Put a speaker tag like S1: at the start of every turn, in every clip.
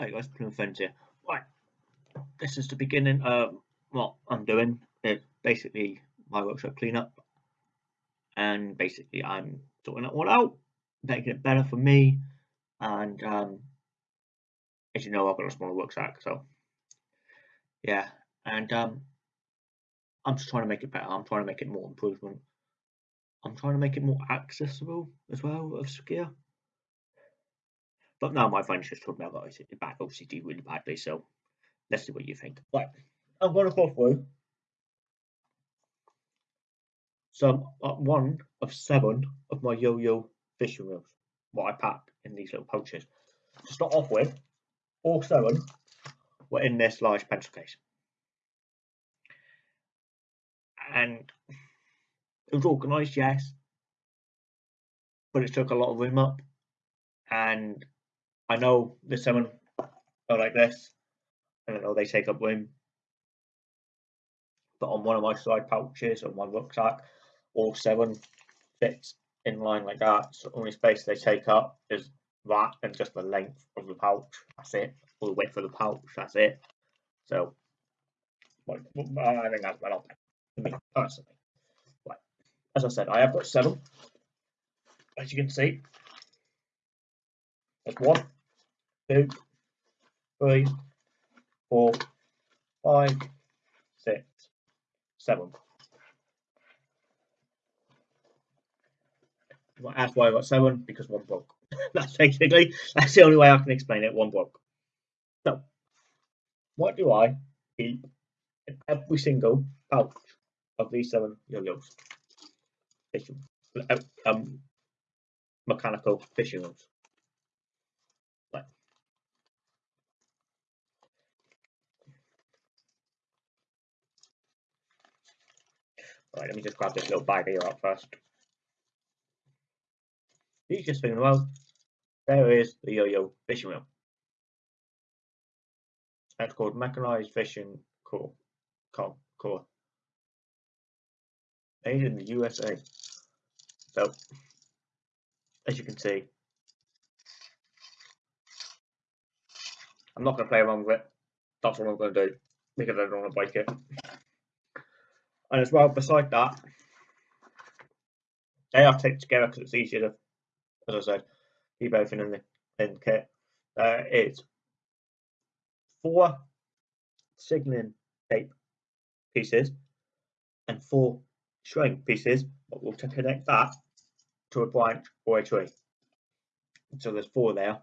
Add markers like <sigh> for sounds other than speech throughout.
S1: Hi guys, Plymouth Friends here. Right, this is the beginning of what I'm doing. It's basically my workshop cleanup, and basically I'm sorting it all out, making it better for me. And um, as you know, I've got a smaller rucksack, so yeah. And um, I'm just trying to make it better. I'm trying to make it more improvement. I'm trying to make it more accessible as well of skier. But now my friends just told me I've got back OCD really badly, so let's see what you think. Right, I'm going to go through some uh, one of seven of my yo-yo fishing reels, what I pack in these little pouches. To start off with, all seven were in this large pencil case. And it was organised, yes, but it took a lot of room up and I know the seven are like this. And I know they take up room. But on one of my side pouches on my rucksack, all seven fits in line like that. So the only space they take up is that and just the length of the pouch. That's it. All the width of the pouch. That's it. So I think that's well to me personally. Right. As I said, I have got seven. As you can see, there's one, two, three, four, five, six, seven. That's why I got seven because one broke. <laughs> that's basically that's the only way I can explain it. One broke. So, what do I keep in every single pouch of these seven yo-yos? Fishing, Um, mechanical fishing rods. Let me just grab this little bag here up first. Thing in the world, there is the yo-yo fishing reel. That's called Mechanized Fishing. Core. Made in the USA. So, as you can see, I'm not going to play around with it. That's what I'm going to do because I don't want to break it. And as well, beside that, they are taped together because it's easier to, as I said, keep everything in the, in the kit. Uh, it's four signaling tape pieces and four string pieces, but we'll connect that to a branch or a tree. So there's four there.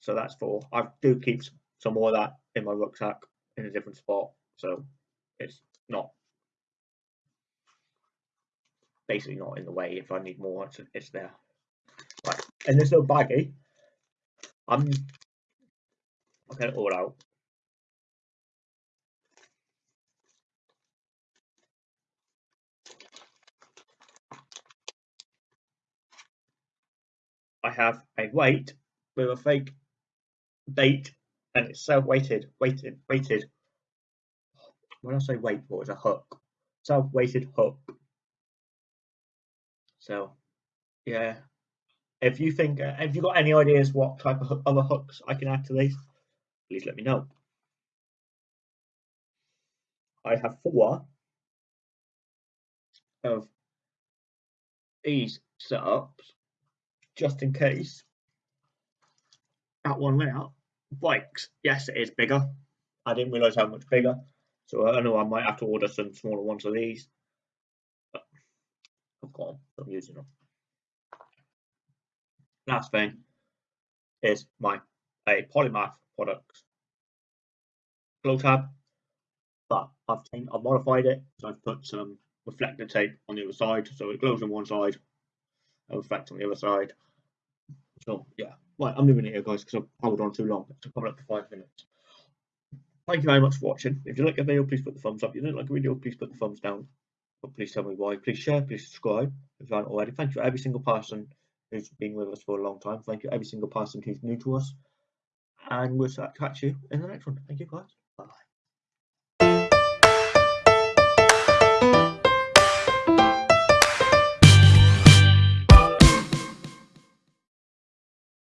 S1: So that's four. I do keep some more of that in my rucksack in a different spot. So it's not basically not in the way. If I need more, it's, it's there. Right, and this little baggie, I'm it all out. I have a weight with a fake bait and it's self-weighted, weighted, weighted when I say weight for, it's a hook, self-weighted hook. So, yeah. If you think, uh, have you got any ideas what type of other hooks I can add to these? Please let me know. I have four of these setups just in case that one layout breaks. Yes, it is bigger. I didn't realize how much bigger. So I know I might have to order some smaller ones of these. But I've got them, I'm using them. Last thing is my a polymath products glow tab, but I've changed, I've modified it. So I've put some reflector tape on the other side, so it glows on one side and reflects on the other side. So yeah, right, I'm leaving it here, guys, because I've held on too long. It's coming up to five minutes. Thank you very much for watching. If you like the video, please put the thumbs up. If you don't like the video, please put the thumbs down. But please tell me why. Please share, please subscribe if you haven't already. Thank you every single person who's been with us for a long time. Thank you every single person who's new to us. And we'll catch you in the next one. Thank you guys.